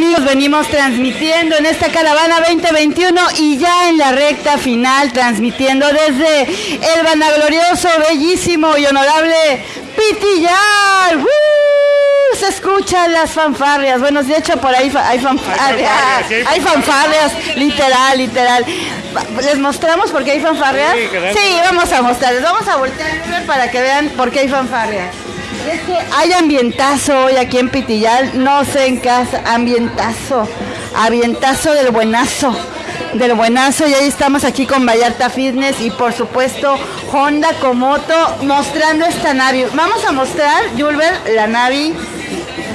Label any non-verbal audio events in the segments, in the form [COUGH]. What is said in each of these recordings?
amigos, venimos transmitiendo en esta caravana 2021 y ya en la recta final transmitiendo desde el vanaglorioso, bellísimo y honorable Pitillar. ¡Woo! Se escuchan las fanfarrias. Bueno, de hecho por ahí hay fanfarrias. Hay fanfarrias, literal, literal. ¿Les mostramos por qué hay fanfarrias? Sí, vamos a mostrarles. Vamos a voltear para que vean por qué hay fanfarrias. Hay ambientazo hoy aquí en Pitillal, no sé en casa, ambientazo, ambientazo del buenazo, del buenazo y ahí estamos aquí con Vallarta Fitness y por supuesto Honda Komoto mostrando esta Navi. Vamos a mostrar, Julber, la Navi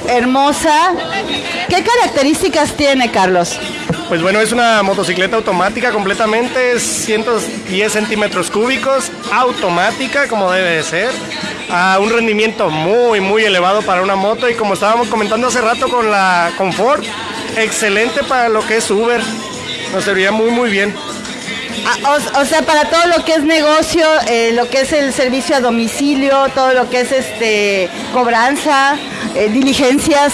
hermosa. ¿Qué características tiene, Carlos? Pues bueno, es una motocicleta automática completamente, 110 centímetros cúbicos, automática como debe de ser, a un rendimiento muy, muy elevado para una moto y como estábamos comentando hace rato con la Confort, excelente para lo que es Uber, nos serviría muy, muy bien. Ah, o, sea, para todo lo que es negocio, eh, lo que es el servicio a domicilio, todo lo que es este cobranza, eh, diligencias,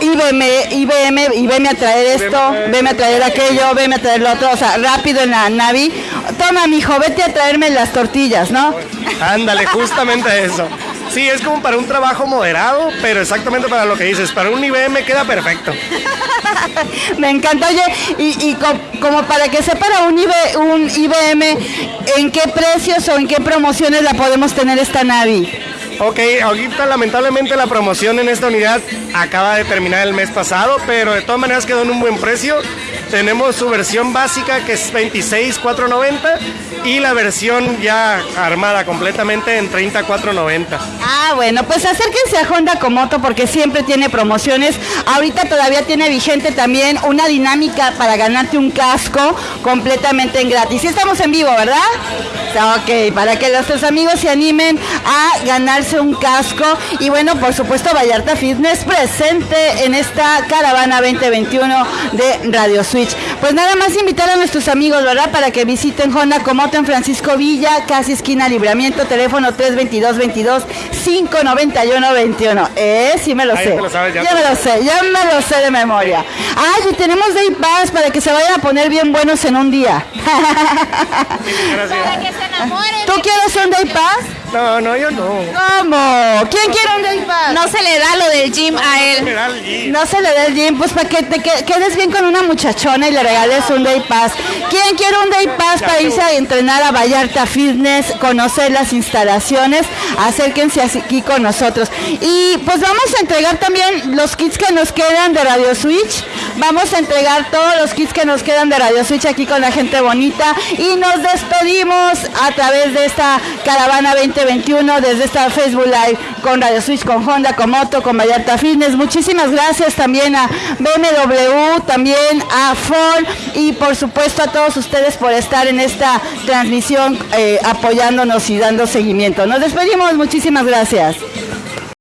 y veme, y veme a traer esto, veme a traer aquello, veme a traer lo otro, o sea, rápido en la Navi. Toma, mijo, vete a traerme las tortillas, ¿no? Ándale, justamente eso. Sí, es como para un trabajo moderado, pero exactamente para lo que dices. Para un IBM queda perfecto. [LAUGHS] Me encanta, oye, y, como para que sepa un, un IBM, ¿en qué precios o en qué promociones la podemos tener esta Navi? Ok, ahorita lamentablemente la promoción en esta unidad acaba de terminar el mes pasado, pero de todas maneras quedó en un buen precio. Tenemos su versión básica que es 26,490 y la versión ya armada completamente en 30,490. Ah, bueno, pues acérquense a Honda Komoto porque siempre tiene promociones. Ahorita todavía tiene vigente también una dinámica para ganarte un casco completamente en gratis. Y estamos en vivo, ¿verdad? Ok, para que nuestros amigos se animen a un casco. Y bueno, por supuesto, Vallarta Fitness presente en esta caravana 2021 de Radio Switch. Pues nada más invitar a nuestros amigos, ¿verdad? Para que visiten Honda Comoto en Francisco Villa, casi esquina Libramiento, teléfono 322 22 591 21. Eh, sí me lo sé. ya, me lo sé, ya me lo sé de memoria. Ay, y tenemos Day Pass para que se vayan a poner bien buenos en un día. [LAUGHS] para que se enamoren. ¿Tú quieres un Day Pass? No, no, yo no. ¿Cómo? ¿Quién quiere? No se le da lo del gym a él. No se le da el gym, pues para que te quedes bien con una muchachona y le regales un Day Pass. ¿Quién quiere un Day Pass para irse a entrenar a Vallarta Fitness, conocer las instalaciones? Acérquense aquí con nosotros. Y pues vamos a entregar también los kits que nos quedan de Radio Switch. Vamos a entregar todos los kits que nos quedan de Radio Switch aquí con la gente bonita. Y nos despedimos a través de esta caravana 20 21 desde esta Facebook Live con Radio Switch, con Honda, con Moto, con Vallarta Fitness. Muchísimas gracias también a BMW, también a Ford y por supuesto a todos ustedes por estar en esta transmisión eh, apoyándonos y dando seguimiento. Nos despedimos, muchísimas gracias.